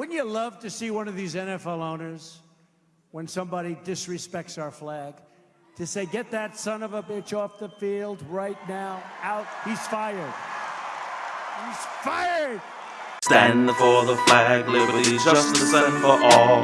Wouldn't you love to see one of these NFL owners, when somebody disrespects our flag, to say, get that son of a bitch off the field right now, out, he's fired. He's fired! Stand for the flag, liberty, justice, and for all.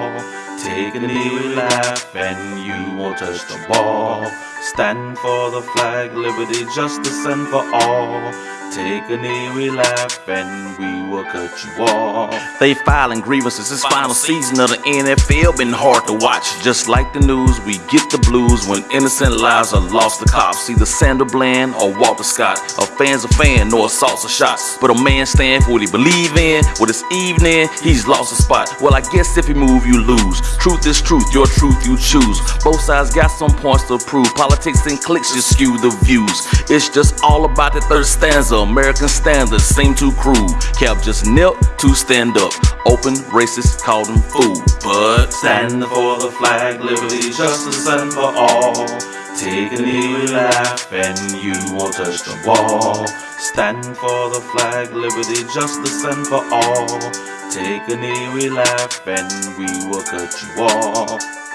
Take a knee, we laugh, and you won't touch the ball. Stand for the flag, liberty, justice, and for all. Take a knee, we laugh, and we cut you off. They filing grievances, this final season of the NFL been hard to watch. Just like the news, we get the blues when innocent lives are lost to cops. Either Sandra Bland or Walter Scott. A fan's a fan, no assaults or shots. But a man stand for what he believe in. With his evening, he's lost a spot. Well, I guess if you move, you lose. Truth is truth, your truth you choose. Both sides got some points to prove. Politics and cliques just skew the views. It's just all about the third stanza. American standards seem too cruel. Cap just knelt to stand up. Open racist called him fool. But stand for the flag, liberty, justice, and for all. Take a knee, we laugh, and you won't touch the wall. Stand for the flag, liberty, justice, and for all. Take a knee, we laugh, and we will cut you off.